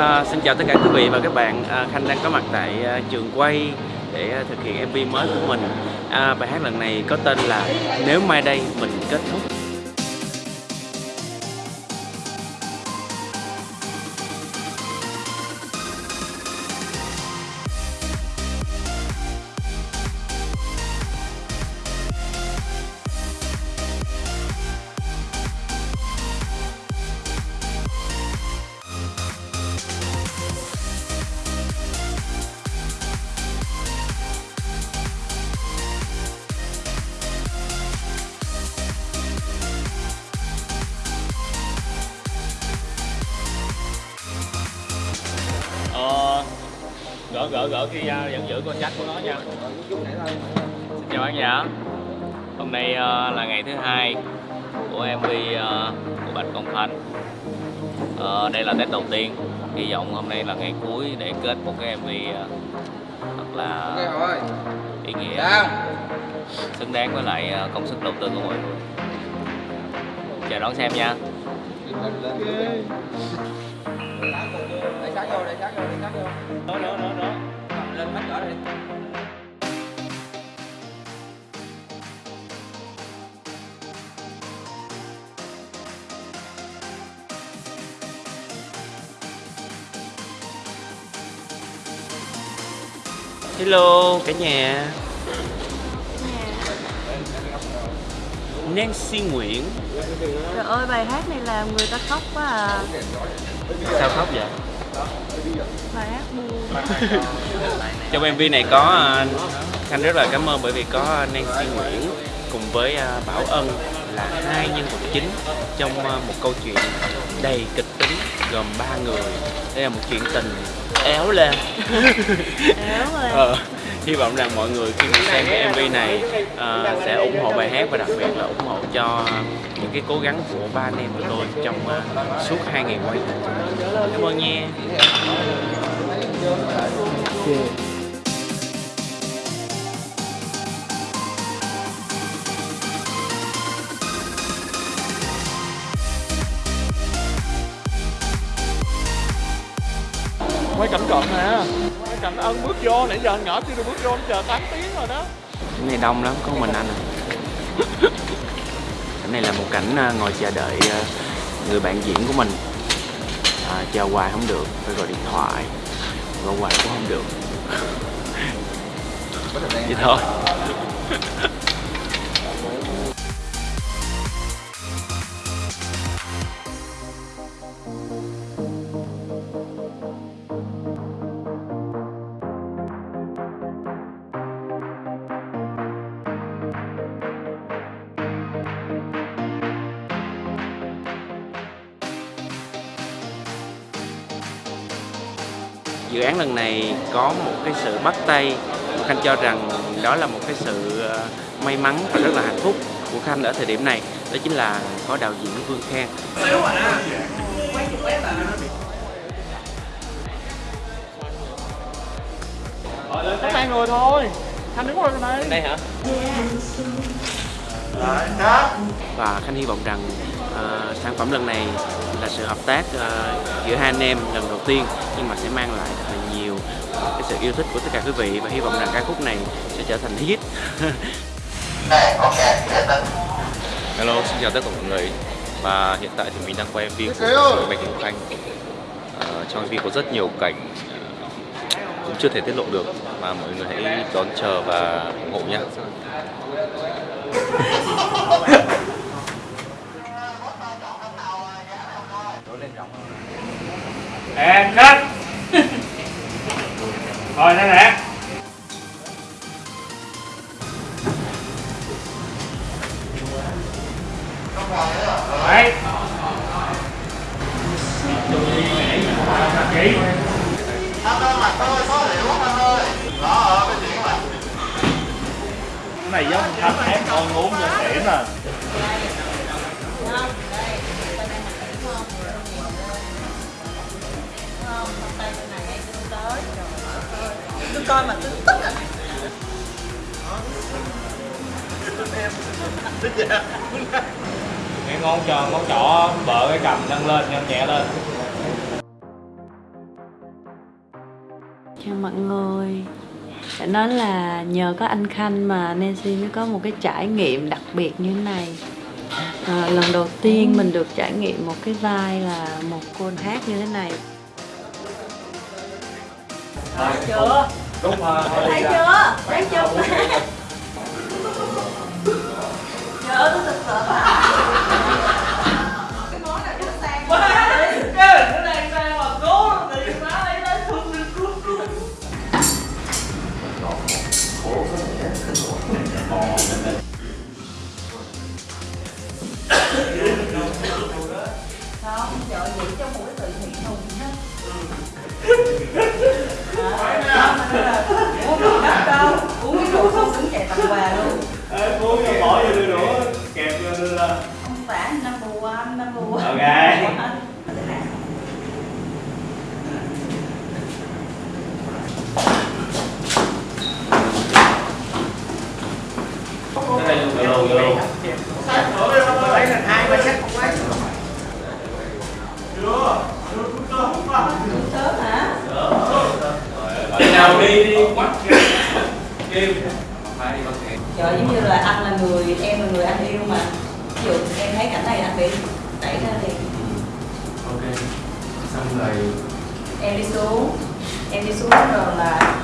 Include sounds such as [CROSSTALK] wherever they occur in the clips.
À, xin chào tất cả quý vị và các bạn. À, Khanh đang có mặt tại à, trường quay để à, thực hiện MV mới của mình. À, Bài hát lần này có tên là Nếu mai đây mình kết thúc. Gỡ gỡ gỡ ra vẫn giữ con trách của nó nha. Xin chào khán giả Hôm nay ờ, là ngày thứ hai của MV ờ, của Bạch Công Khánh Ờ, Đây là Tết đầu tiên. Hy vọng hôm nay là ngày cuối để kết một cái MV thật là ý nghĩa. Xứng đáng với lại công sức đầu tư của mọi người. Chờ đón xem nha sát vô, để sát vô, để sát vô. Đó đó đó đó Cầm lên hết cỡ đi. Hello cả nhà Nancy Nguyễn Trời ơi bài hát này làm người ta khóc quá à Sao khóc vậy? Trong MV này có à, Khanh rất là cảm ơn bởi vì có Nancy Nguyễn cùng với à, Bảo Ân là hai nhân vật chính trong à, một câu chuyện đầy kịch tính gồm ba người. Đây là một chuyện tình éo lên Éo lên ờ, hy vọng rằng mọi người khi mà xem cái MV này à, sẽ ủng hộ bài hát và đặc biệt là ủng hộ cho những cái cố gắng của ba anh em của tôi trong à, suốt hai ngày quay cảm ơn nha. Quay cảnh cận nè cảnh ân bước vô nãy giờ anh nhỏ chưa được bước vô anh chờ 8 tiếng rồi đó. Cảnh này đông lắm có mình anh à. [LAUGHS] Cảnh này là một cảnh à, ngồi chờ đợi à, người bạn diễn của mình. À, chờ hoài không được phải gọi điện thoại. Gọi hoài cũng không được. Vậy thôi [LAUGHS] dự án lần này có một cái sự bắt tay. Khanh cho rằng đó là một cái sự ờ, may mắn và rất là hạnh phúc của khanh ở thời điểm này. Đó chính là có đạo diễn vương khang. Có hai người thôi. Anh đứng qua này. Đây hả và khanh hy vọng rằng ờ, sản phẩm lần này là sự hợp tác ờ, giữa hai anh em lần đầu tiên nhưng mà sẽ mang lại thật là nhiều cái sự yêu thích của tất cả quý vị và hy vọng rằng ca khúc này sẽ trở thành hit Hello, xin chào tất cả mọi người. Và hiện tại thì mình đang quay MV của Bạch Ngọc Khanh. Ờ, Trong MV có rất nhiều cảnh cũng chưa thể tiết lộ được Mà mọi người hãy đón chờ và ủng hộ nhé em hết, rồi nè nè cái ngón tròn ngón trỏ bợ cái cầm nâng lên nhẹ lên Chào mọi người Phải nói là nhờ có anh Khanh mà Nancy mới có một cái trải nghiệm đặc biệt như thế này à, Lần đầu tiên mình được trải nghiệm một cái vai là một cô hát như thế này Thấy chưa? Thấy chưa? Thấy chưa? Nhớ tôi thật sợ uống ấy. sớm hả Bạn nào đi đi quắt kêu trời giống như là anh là người em là người anh yêu mà ví dụ em thấy cảnh này anh bị đẩy ra thì ok xong rồi em đi xuống, em đi xuống, rồi là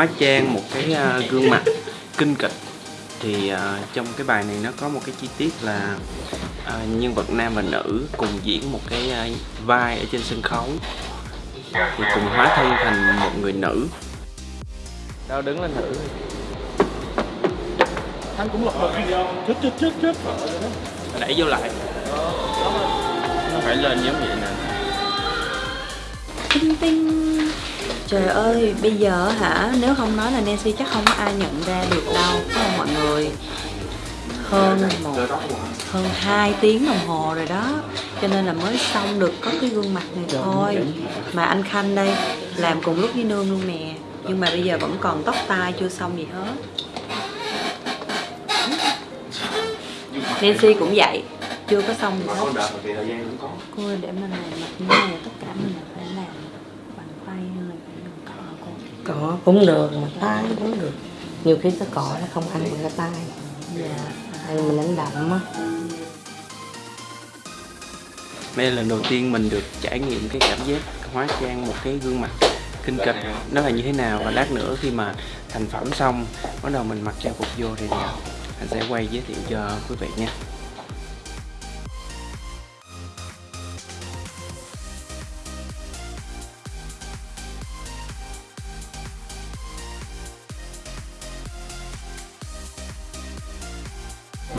hóa trang một cái à, gương mặt kinh kịch. Thì à, trong cái bài này nó có một cái chi tiết là à, nhân vật nam và nữ cùng diễn một cái à, vai ở trên sân khấu. Thì cùng hóa thân thành một người nữ. Đâu đứng lên thử Hắn cũng lật lật Chết chết chết chết đẩy vô lại. Nó phải lên giống vậy nè. Tinh tinh trời ơi bây giờ hả? Nếu không nói là Nancy chắc không có ai nhận ra được đâu phải không mọi người? Hơn một hơn 2 tiếng đồng hồ rồi đó. Cho nên là mới xong được có cái gương mặt này thôi. mà anh Khanh đây làm cùng lúc với nương luôn nè. Nhưng mà bây giờ vẫn còn tóc tai chưa xong gì hết. Nancy cũng vậy chưa có xong gì hết. cô ơi, để mình làm mặt như này tất cả mình phải làm bằng tay hay là phải dùng cọ cỏ cũng được, mà tay cũng được. Nhiều khi cái cỏ nó không ăn bằng cái tay dạ hay mình đánh đậm á. Đây là lần đầu tiên mình được trải nghiệm cái cảm giác hóa trang một cái gương mặt kinh kịch. Nó là như thế nào và lát nữa khi mà thành phẩm xong, bắt đầu mình mặc trang phục vô thì anh sẽ quay giới thiệu cho quý vị nha.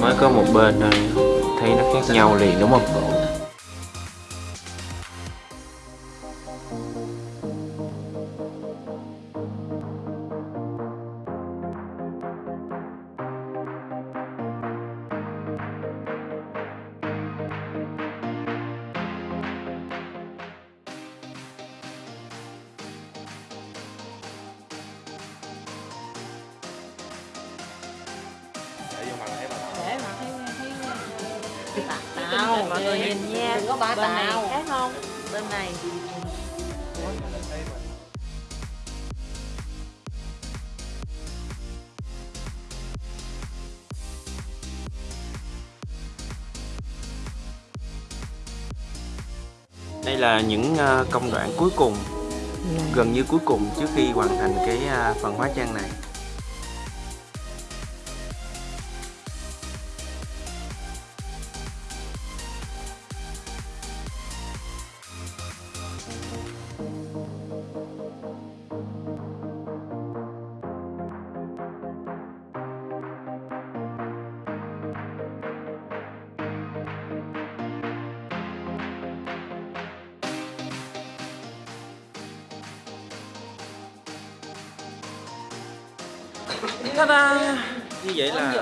Mới có một bên thôi. Thấy nó khác nhau liền đúng không? Tao mọi người nhìn nha. Đừng có ba bên này khác không? Bên này. Đây là những à, công đoạn cuối cùng gần như cuối cùng trước khi hoàn thành cái à, phần hóa trang này Ta-da! Như vậy là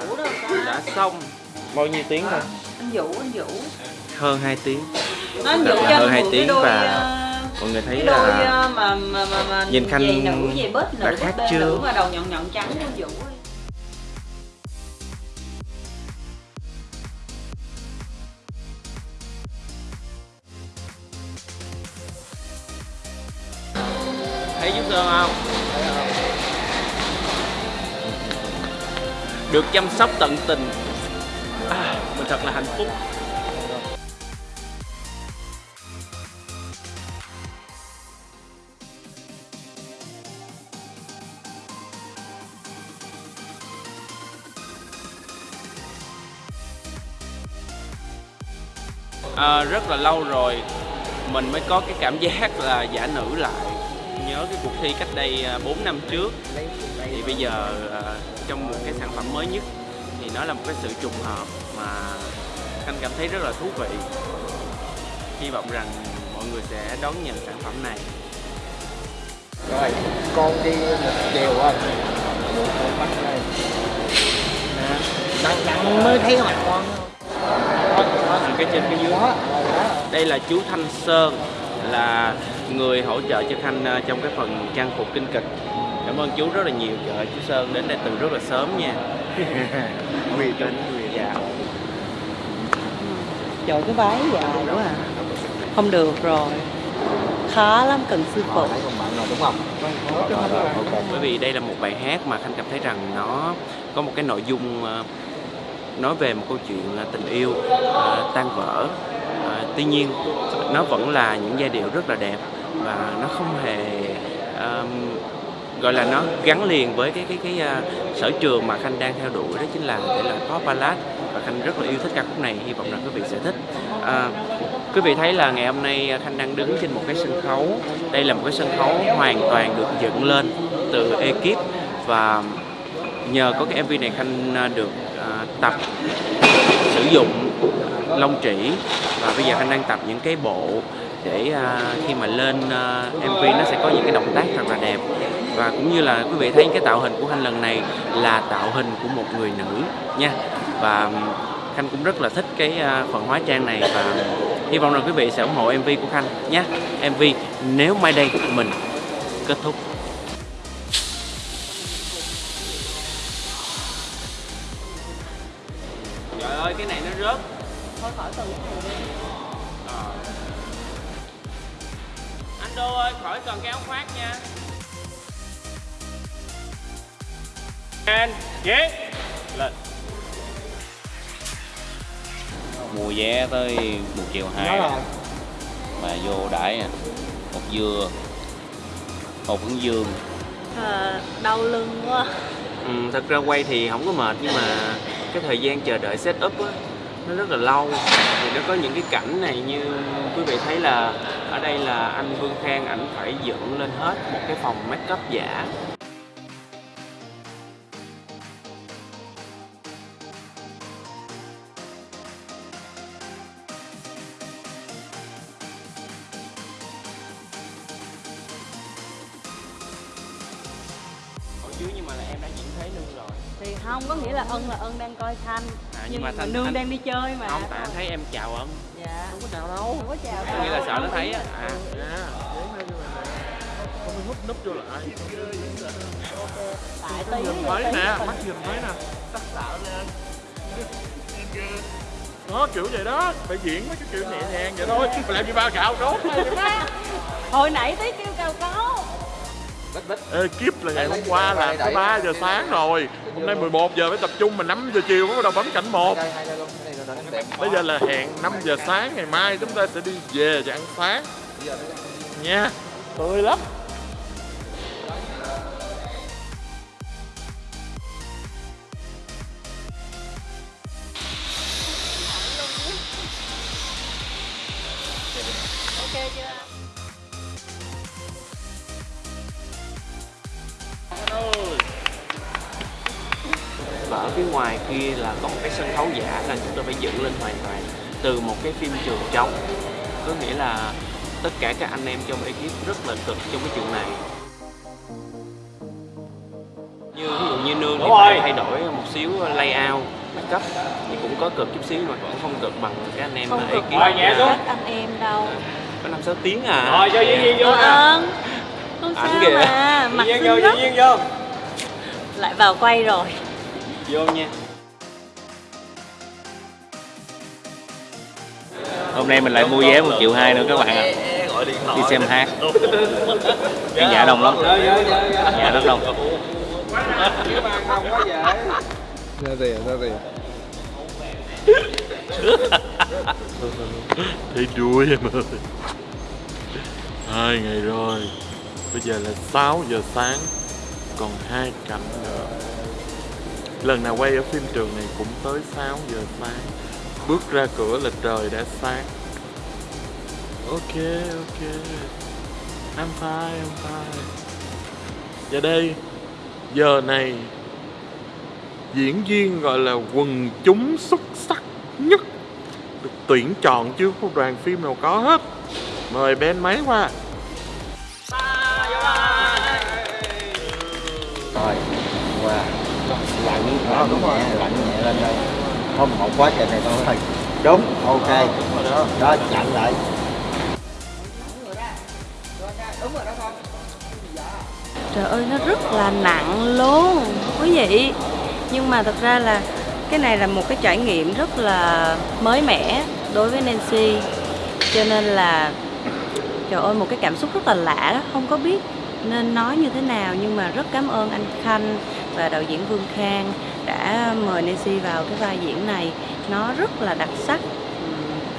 đã xong Bao nhiêu tiếng rồi? Anh Vũ, anh Vũ Hơn 2 tiếng Nó anh Vũ cho hơn hai tiếng đôi và ờ, Mọi người thấy là ờ, mà mà mà, mà nhìn Khanh giày nữ giày bết đã nữ khác chưa? nữ mà đầu nhọn nhọn trắng của anh Vũ ấy. Thấy giúp Sơn không? Được chăm sóc tận tình. À, Mình thật là hạnh phúc. À, Rất là lâu rồi Mình mới có cái cảm giác là giả nữ lại. Nhớ cái cuộc thi cách đây à, 4 năm trước. Thì bây giờ à, trong một cái sản phẩm mới nhất thì nó là một cái sự trùng hợp mà Khanh cảm thấy rất là thú vị. Hy vọng rằng mọi người sẽ đón nhận sản phẩm này. Rồi, con đi một chiều rồi. Đằng đằng mới thấy mặt con. Cái trên cái dưới. Đây là chú Thanh Sơn là người hỗ trợ cho Khanh à, trong cái phần trang phục kinh kịch. Cảm ơn chú rất là nhiều. Trời chú Sơn đến đây từ rất là sớm nha. [LAUGHS] Quỳ tính, quỳ dạ. Trời cái váy dài quá à. Không được rồi. Khó lắm cần sư phụ. Đúng không? Bởi vì đây là một bài hát mà khanh cảm thấy rằng nó có một cái nội dung ờ, nói về một câu chuyện tình yêu ờ, tan vỡ. Tuy nhiên nó vẫn là những giai điệu rất là đẹp và nó không hề um, gọi là nó gắn liền với cái cái cái uh, sở trường mà khanh đang theo đuổi đó chính là thể loại pop ballad. Và khanh rất là yêu thích ca khúc này hy vọng rằng quý vị sẽ thích. À, quý vị thấy là ngày hôm nay à, khanh đang đứng trên một cái sân khấu. Đây là một cái sân khấu hoàn toàn được dựng lên từ ekip. Và nhờ có cái mv này khanh à, được à, tập sử dụng lông chỉ và bây giờ khanh đang tập những cái bộ để à, khi mà lên à, mv nó sẽ có những cái động tác thật là đẹp. Và cũng như là quý vị thấy cái tạo hình của khanh lần này là tạo hình của một người nữ nha. Và khanh cũng rất là thích cái à, phần hóa trang này và hy vọng rằng quý vị sẽ ủng hộ mv của khanh nhé mv nếu mai đây mình kết thúc. Khỏi cần cái áo khoác nha. Anh, ghế Lên. Mua vé tới một triệu Nhớ hai rồi. mà vô đãi à. Một dưa. Một hướng dương à, Đau lưng quá. Ừ, thật ra quay thì không có mệt nhưng mà cái thời gian chờ đợi setup á nó rất là lâu. Thì nó có những cái cảnh này như quý vị thấy là ở đây là anh Vương Khang ảnh phải dựng lên hết một cái phòng make up giả chứ dưới nhưng mà là em đã diễn thấy nương rồi. Thì không, có nghĩa là ân là ân đang coi Thanh. À, nhưng Nhưng mà Thanh- nương Thanh- đang đi chơi mà. Không tại anh thấy em chào ân Dạ. Không có chào đâu. Không có chào có nghĩa là sợ nó thấy á. À. Không có núp núp vô lại Tại tí Nhìn giờ thấy tí nè, mắt nhìn thấy nè? Sắc sảo lên. Đó kiểu vậy đó. Phải diễn mấy cái kiểu nhẹ nhàng vậy thôi. Mà làm gì ba cạo đốt Hồi nãy tí kêu cao có Kiếp là ngày hôm qua là có 3 giờ sáng rồi. Hôm nay 11 giờ phải tập trung mà 5 giờ chiều mới bắt đầu bấm cảnh 1 Đây, đây, đây luôn. Đây, đây, đây, đây. Bây giờ là hẹn 5 giờ sáng ngày mai chúng ta sẽ đi về và ăn sáng. Nha Tươi lắm ngoài kia là còn cái sân khấu giả là chúng tôi phải dựng lên hoàn toàn từ một cái phim trường trống. Có nghĩa là tất cả các anh em trong ekip rất là cực trong cái chuyện này. Như ví dụ như nương thì phải thay đổi một xíu layout cấp thì cũng có cực chút xíu mà vẫn không cực bằng các anh em không ở cực ekip Rồi, nhẹ nha. xuống. các anh em đâu. Có năm sáu tiếng à. Rồi cho diễn viên vô. Ơn không Ảnh sao kìa. mà. Mặt xinh lắm. lại vào quay rồi vô nha. Hôm nay mình lại mua vé một triệu hai nữa các bạn ạ. Đi xem hát. Khán giả đông lắm. Khán giả rất đông. Ra tiền ra tiền? Thấy đuối em ơi. Hai ngày rồi. Bây giờ là 6 giờ sáng. Còn hai cảnh nữa Lần nào quay ở phim trường này cũng tới 6 giờ sáng. Bước ra cửa là trời đã sáng. Ok ok. I'm fine I'm fine. Và đây, Giờ này, Diễn viên gọi là quần chúng xuất sắc nhất. Được tuyển chọn chứ, không đoàn phim nào có hết. Mời Ben máy qua. Lạnh đó đúng rồi. Lạnh nhẹ lên đây. Không một quá trình này thôi. Đúng ok. Đó chặn lại. Trời ơi nó rất là nặng luôn quý vị. Nhưng mà thật ra là cái này là một cái trải nghiệm rất là mới mẻ đối với Nancy. Cho nên là trời ơi một cái cảm xúc rất là lạ đó. Không có biết nên nói như thế nào Nhưng mà rất cảm ơn anh Khanh và đạo diễn Vương Khang đã mời Nancy vào cái vai diễn này. Nó rất là đặc sắc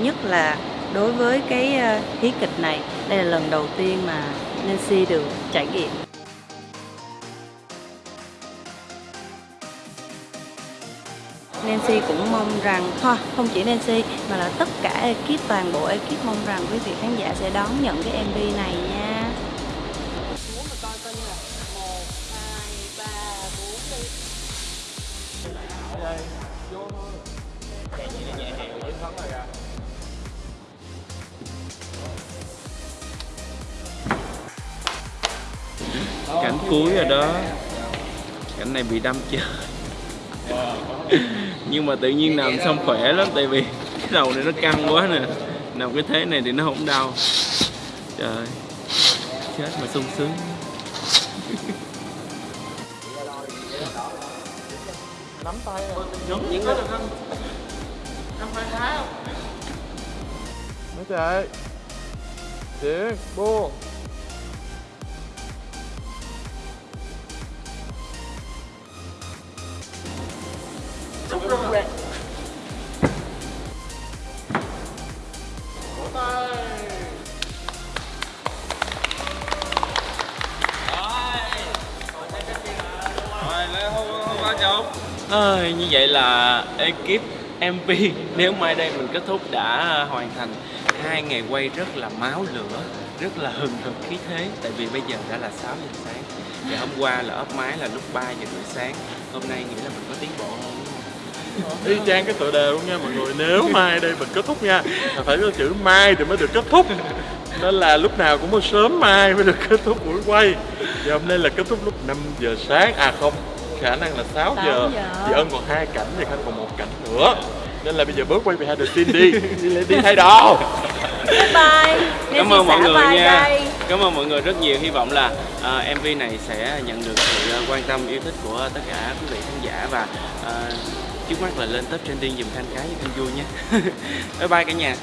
Nhất là đối với cái ờ, hí kịch này. Đây là lần đầu tiên mà Nancy được trải nghiệm. Nancy cũng mong rằng, thôi, không chỉ Nancy, mà là tất cả ekip, toàn bộ ekip mong rằng quý vị khán giả sẽ đón nhận cái MV này nha. Bị đâm chưa nhưng mà tự nhiên nằm xong khỏe lắm tại vì cái đầu này nó căng quá nè. Nằm cái thế này thì nó không đau. Trời chết mà sung sướng. Nắm tay những cái được không năm hai không mấy chạy Tiến, buông Ơi, như vậy là ekip MV nếu mai đây mình kết thúc đã hoàn thành hai ngày quay rất là máu lửa rất là hừng hực khí thế. Tại vì bây giờ đã là 6 giờ sáng. Và hôm qua là ốp máy là lúc 3 giờ rưỡi sáng. Hôm nay nghĩ là mình có tiến bộ hơn y chang cái tựa đề luôn nha mọi người. Nếu mai đây mình kết thúc nha là phải có chữ mai thì mới được kết thúc. Nên là lúc nào cũng có sớm mai mới được kết thúc buổi quay. Và hôm nay là kết thúc lúc 5 giờ sáng. À không khả năng là 6 6 giờ. giờ. chị ân còn hai cảnh thì khanh còn một cảnh nữa. Nên là bây giờ bớt quay behind the scene đi. Đi, đi thay đồ. Bye bye. cảm ơn mọi người nha. đây. cảm ơn mọi người rất nhiều. Hy vọng là à, MV này sẽ nhận được sự quan tâm yêu thích của tất cả quý vị khán giả và à, trước mắt là lên top trending dùm thanh cái cho khanh vui nha [LAUGHS] bye bye cả nhà.